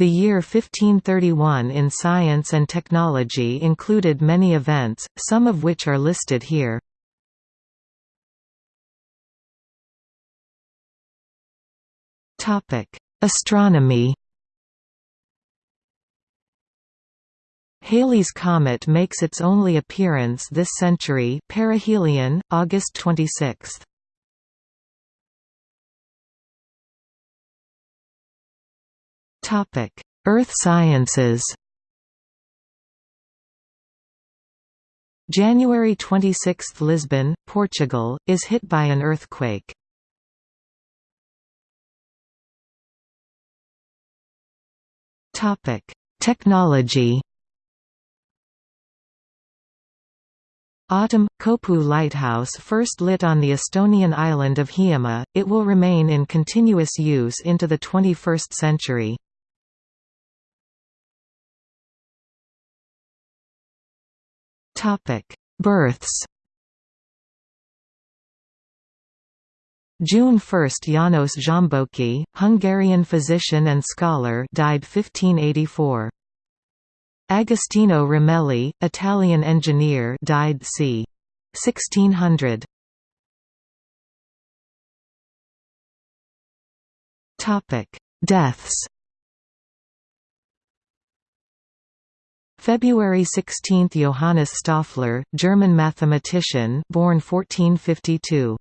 The year 1531 in science and technology included many events, some of which are listed here. Astronomy Halley's Comet makes its only appearance this century perihelion, August 26. Earth sciences January 26 – Lisbon, Portugal, is hit by an earthquake. Technology Autumn – Kopu Lighthouse first lit on the Estonian island of Hiiumaa, it will remain in continuous use into the 21st century. Births June 1 – János Zsámboky, Hungarian physician and scholar died 1584. Agostino Ramelli, Italian engineer died c. 1600. Topic: Deaths February 16 – Johannes Stoffler, German mathematician born 1452.